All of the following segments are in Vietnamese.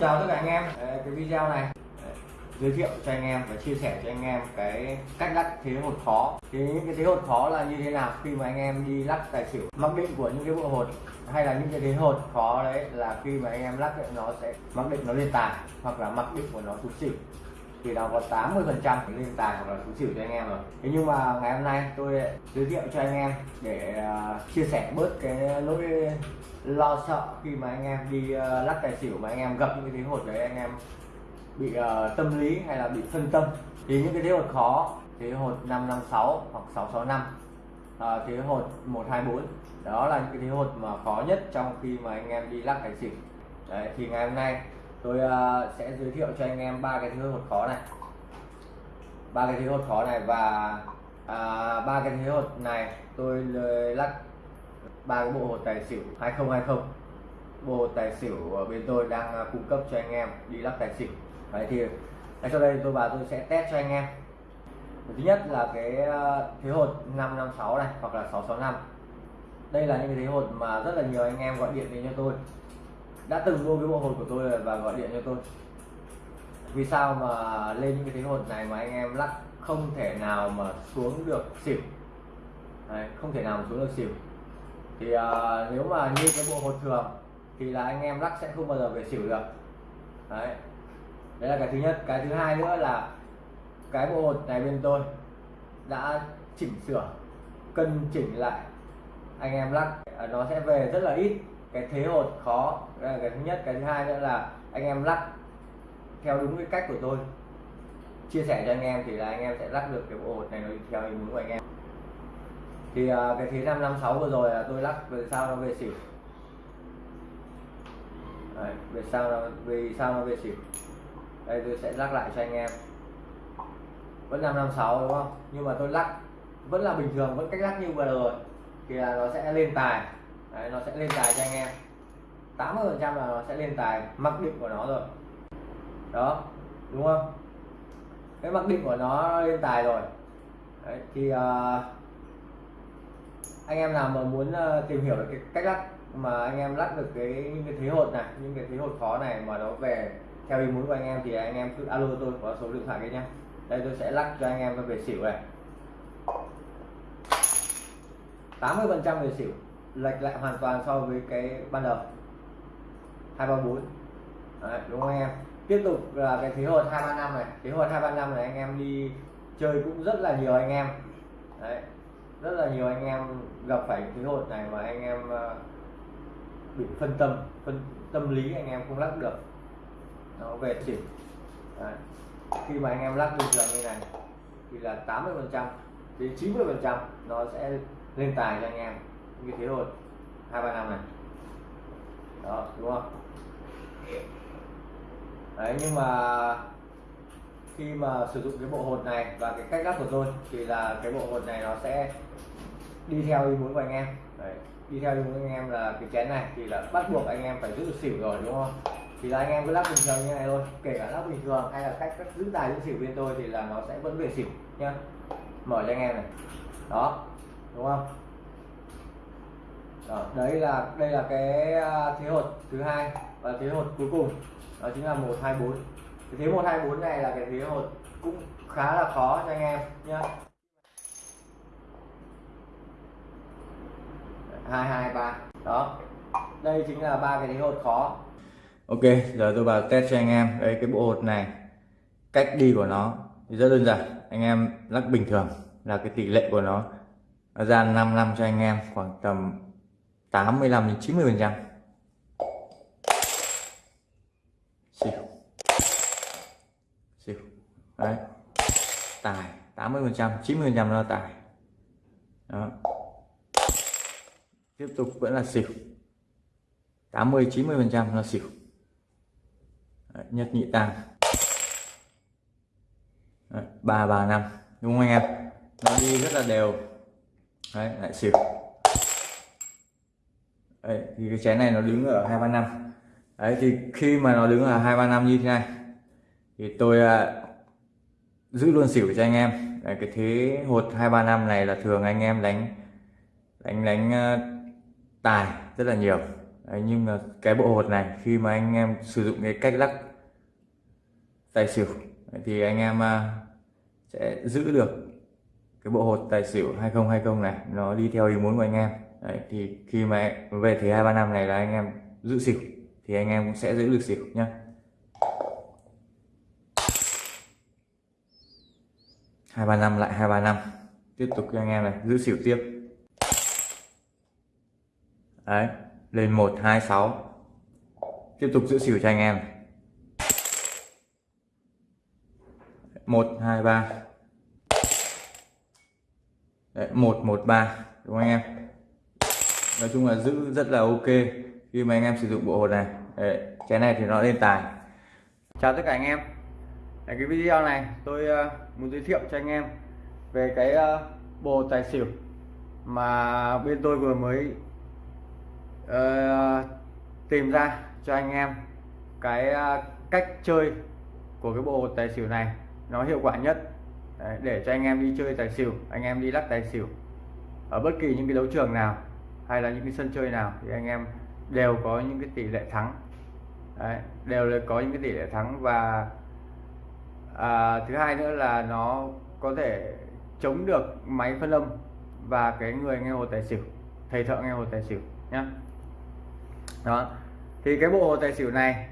chào tất cả anh em. Cái video này giới thiệu cho anh em và chia sẻ cho anh em cái cách lắc thế hột khó thì những cái thế hột khó là như thế nào khi mà anh em đi lắc tài xỉu? Mặc định của những cái bộ hột hay là những cái thế hột khó đấy là khi mà anh em lắc ấy, nó sẽ mặc định nó lên tài hoặc là mặc định của nó xuống xỉu thì nó có 80 phần trăm lên tài hoặc là số xỉu cho anh em rồi. Thế nhưng mà ngày hôm nay tôi giới thiệu cho anh em để à, chia sẻ bớt cái nỗi lo sợ khi mà anh em đi à, lắc tài xỉu mà anh em gặp những cái thế hột đấy anh em bị uh, tâm lý hay là bị phân tâm. Thì những cái thế hột khó thế hột 556 hoặc 665 à, thế hột 124 đó là những cái thế hột mà khó nhất trong khi mà anh em đi lắc tài xỉu. Đấy thì ngày hôm nay tôi uh, sẽ giới thiệu cho anh em ba cái thế hột khó này. Ba cái thế hột khó này và à, ba uh, cái thế hột này tôi lắc. Ba cái bộ hột tài xỉu 2020 bộ hột tài xỉu ở bên tôi đang uh, cung cấp cho anh em đi lắc tài xỉu. Đấy thì ngay sau đây tôi và tôi sẽ test cho anh em. Thứ nhất là cái uh, thế hột 556 này hoặc là 665 đây là những cái thế hột mà rất là nhiều anh em gọi điện đến cho tôi đã từng mua cái bộ hột của tôi và gọi điện cho tôi. Vì sao mà lên những cái thế hột này mà anh em lắc không thể nào mà xuống được xỉu. Đấy, không thể nào mà xuống được xỉu. Thì uh, nếu mà như cái bộ hột thường thì là anh em lắc sẽ không bao giờ về xỉu được. Đấy. Đấy là cái thứ nhất. Cái thứ hai nữa là cái bộ hột này bên tôi đã chỉnh sửa cân chỉnh lại. Anh em lắc à, nó sẽ về rất là ít cái thế hột khó đây là cái thứ nhất. Cái thứ hai nữa là anh em lắc theo đúng cái cách của tôi. Chia sẻ cho anh em thì là anh em sẽ lắc được cái bộ hột này nó theo ý muốn của anh em. Thì uh, cái thế 556 vừa rồi là tôi lắc về sao nó về xỉu. Đấy, về sao nó vì sao nó về xỉu. Đây tôi sẽ lắc lại cho anh em. Vẫn 556 đúng không? Nhưng mà tôi lắc vẫn là bình thường vẫn cách lắc như vừa rồi. Thì là nó sẽ lên tài. Đấy, nó sẽ lên tài cho anh em. 80 phần trăm là nó sẽ lên tài mặc định của nó rồi. Đó đúng không? Cái mặc định của nó lên tài rồi. Đấy, thì uh, anh em nào mà muốn uh, tìm hiểu được cái cách lắc mà anh em lắc được cái những cái thế hột này những cái thế hột khó này mà nó về theo ý muốn của anh em thì anh em cứ alo tôi có số điện thoại đấy nhá. Đây tôi sẽ lắc cho anh em về xỉu này. 80 phần trăm về xỉu lệch lại hoàn toàn so với cái ban đầu. 234 Đấy, đúng không anh em? Tiếp tục là cái thế hột 235 này. Thế hột 235 này anh em đi chơi cũng rất là nhiều anh em. Đấy, rất là nhiều anh em gặp phải thế hột này mà anh em ờ, bị phân tâm phân tâm lý anh em không lắc được. Nó về chỉnh. Đấy. khi mà anh em lắc bình thường như này thì là 80 phần trăm đến 90 phần trăm nó sẽ lên tài cho anh em như thế hột hai ba năm này. Đó đúng không? Đấy nhưng mà khi mà sử dụng cái bộ hột này và cái cách lắp của tôi thì là cái bộ hột này nó sẽ đi theo ý muốn của anh em. Đấy, đi theo ý muốn của anh em là cái chén này thì là bắt buộc anh em phải giữ được xỉu rồi đúng không? Thì là anh em cứ lắp bình thường như này thôi kể cả lắp bình thường hay là cách cách giữ tài giữ xỉu bên tôi thì là nó sẽ vẫn về xỉu nhá. Mở cho anh em này. Đó đúng không? Đó, đấy là đây là cái à, thế hột thứ hai và thế hột cuối cùng. Đó chính là 124 cái thế 124 này là cái thế hột cũng khá là khó cho anh em nhá. Hai hai ba. Đó. Đây chính là ba cái thế hột khó. Ok giờ tôi vào test cho anh em. Đây cái bộ hột này cách đi của nó thì rất đơn giản. Anh em lắc bình thường là cái tỷ lệ của nó ra 5 năm cho anh em khoảng tầm 85 đến 90 phần trăm. Xỉu xỉu đấy. Tài 80 phần trăm 90 phần trăm là tài. Đó. Tiếp tục vẫn là xỉu 80 90 phần trăm là xỉu đấy, nhất nhị tam ba ba năm. Đúng không anh em? Nó đi rất là đều. Đấy lại xỉu đấy, thì cái chén này nó đứng ở hai ba năm. Đấy thì khi mà nó đứng ở hai ba năm như thế này thì tôi à, giữ luôn xỉu cho anh em. Đấy, cái thế hột hai ba năm này là thường anh em đánh đánh đánh uh, tài rất là nhiều. Đấy, nhưng mà cái bộ hột này khi mà anh em sử dụng cái cách lắc tài xỉu thì anh em à, sẽ giữ được cái bộ hột tài xỉu 2020 này. Nó đi theo ý muốn của anh em. Đấy, thì khi mà về thì hai ba năm này là anh em giữ xỉu thì anh em cũng sẽ giữ được xỉu nhá. Hai ba năm lại hai ba năm. Tiếp tục cho anh em này giữ xỉu tiếp. Đấy lên một hai sáu. Tiếp tục giữ xỉu cho anh em. Một hai ba. Một một ba. Đúng không anh em? Nói chung là giữ rất là ok khi mà anh em sử dụng bộ hột này. Đấy, cái này thì nó lên tài. Chào tất cả anh em. Ở cái video này tôi uh, muốn giới thiệu cho anh em về cái uh, bộ tài xỉu mà bên tôi vừa mới uh, tìm ra cho anh em cái uh, cách chơi của cái bộ tài xỉu này. Nó hiệu quả nhất. Đấy, để cho anh em đi chơi tài xỉu anh em đi lắc tài xỉu ở bất kỳ những cái đấu trường nào hay là những cái sân chơi nào thì anh em đều có những cái tỷ lệ thắng. Đấy, đều là có những cái tỷ lệ thắng và à, thứ hai nữa là nó có thể chống được máy phân âm và cái người nghe hồ tài xỉu thầy thợ nghe hồ tài xỉu nhá. Đó thì cái bộ hồ tài xỉu này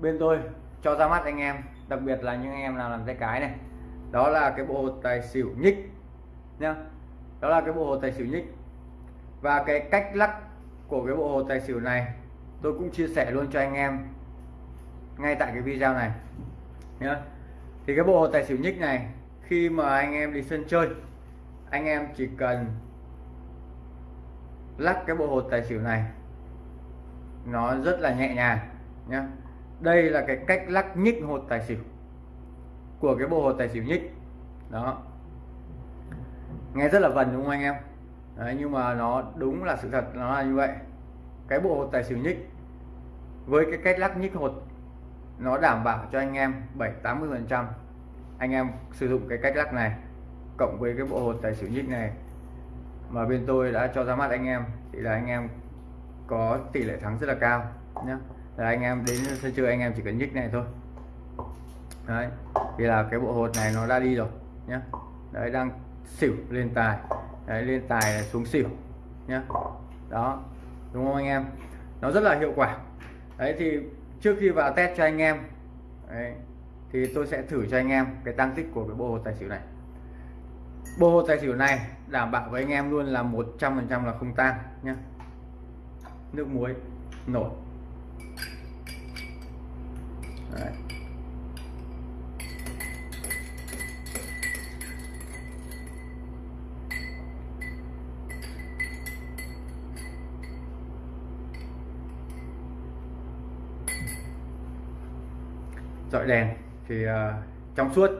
bên tôi cho ra mắt anh em đặc biệt là những anh em nào làm tay cái này. Đó là cái bộ hồ tài xỉu nhích nhá. Đó là cái bộ hồ tài xỉu nhích và cái cách lắc của cái bộ hồ tài xỉu này, tôi cũng chia sẻ luôn cho anh em ngay tại cái video này, nhá. Thì cái bộ hồ tài xỉu nhích này, khi mà anh em đi sân chơi, anh em chỉ cần lắc cái bộ hồ tài xỉu này, nó rất là nhẹ nhàng, nhá. Đây là cái cách lắc nhích hột tài xỉu của cái bộ hồ tài xỉu nhích. Đó. Nghe rất là vần đúng không anh em? Đấy, nhưng mà nó đúng là sự thật nó là như vậy. Cái bộ hột tài xỉu nhích với cái cách lắc nhích hột nó đảm bảo cho anh em 7 80 phần trăm anh em sử dụng cái cách lắc này cộng với cái bộ hột tài xỉu nhích này. Mà bên tôi đã cho ra mắt anh em thì là anh em có tỷ lệ thắng rất là cao nhé là anh em đến sân chơi anh em chỉ cần nhích này thôi. Đấy vì là cái bộ hột này nó đã đi rồi nhé đấy đang xỉu lên tài đấy lên tài xuống xỉu nhá, đó đúng không anh em? Nó rất là hiệu quả. Đấy thì trước khi vào test cho anh em đấy, thì tôi sẽ thử cho anh em cái tăng tích của cái bộ hồ tài xỉu này. Bộ hồ tài xỉu này đảm bảo với anh em luôn là 100% là không tan nhá. nước muối nổi. Đấy. Dọi đèn thì uh, trong suốt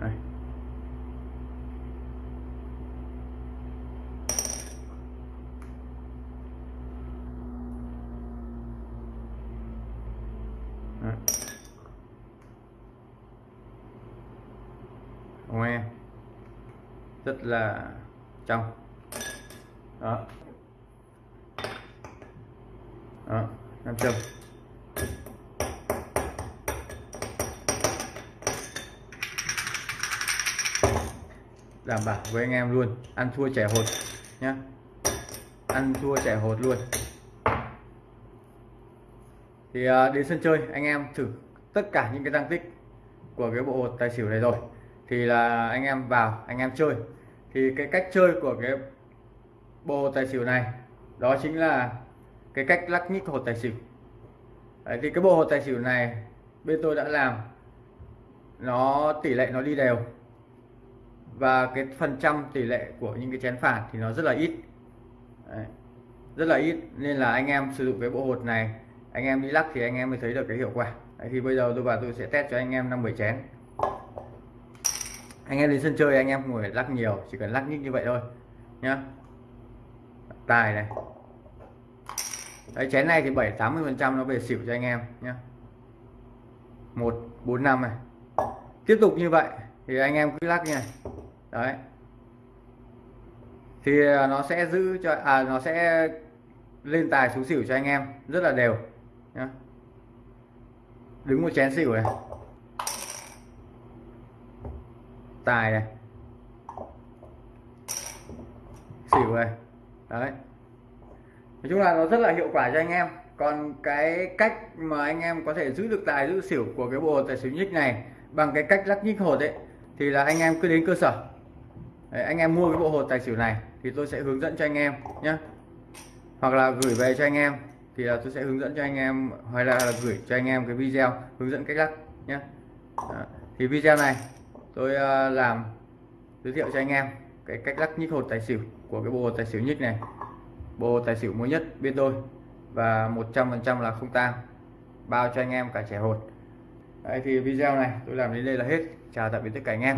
Đây. Đấy. Rất là trong. Đó. Đó nam châm. Đảm bảo với anh em luôn, ăn thua trẻ hột nhá. Ăn thua trẻ hột luôn. Thì à, đến sân chơi, anh em thử tất cả những cái tăng tích của cái bộ hột tài xỉu này rồi. Thì là anh em vào, anh em chơi thì cái cách chơi của cái bộ tài xỉu này đó chính là cái cách lắc nhích hột tài xỉu. Đấy, thì cái bộ hột tài xỉu này bên tôi đã làm nó tỷ lệ nó đi đều. Và cái phần trăm tỷ lệ của những cái chén phản thì nó rất là ít. Đấy, rất là ít nên là anh em sử dụng cái bộ hột này anh em đi lắc thì anh em mới thấy được cái hiệu quả. Đấy, thì bây giờ tôi và tôi sẽ test cho anh em năm bảy chén anh em đến sân chơi, anh em không phải lắc nhiều, chỉ cần lắc nhích như vậy thôi, nhá. Tài này. Đấy, chén này thì 7 80 phần trăm nó về xỉu cho anh em nhé một, bốn, năm này. Tiếp tục như vậy, thì anh em cứ lắc như này. Đấy. Thì à, nó sẽ giữ cho à nó sẽ lên tài xuống xỉu cho anh em, rất là đều, nhá. Đứng một chén xỉu này. Tài này xỉu này đấy. Nói chung là nó rất là hiệu quả cho anh em. Còn cái cách mà anh em có thể giữ được tài giữ xỉu của cái bộ tài xỉu nhích này bằng cái cách lắc nhích hột ấy thì là anh em cứ đến cơ sở. Đấy, anh em mua cái bộ hột tài xỉu này thì tôi sẽ hướng dẫn cho anh em nhé hoặc là gửi về cho anh em thì là tôi sẽ hướng dẫn cho anh em hoặc là, là gửi cho anh em cái video hướng dẫn cách lắc nhé Đó. thì video này tôi ờ, làm, giới thiệu cho anh em cái cách lắc nhích hột tài xỉu của cái bộ hột tài xỉu nhích này. Bộ hột tài xỉu mới nhất bên tôi và 100% là không tang, bao cho anh em cả trẻ hột. Đấy, thì video này tôi làm đến đây là hết. Chào tạm biệt tất cả anh em.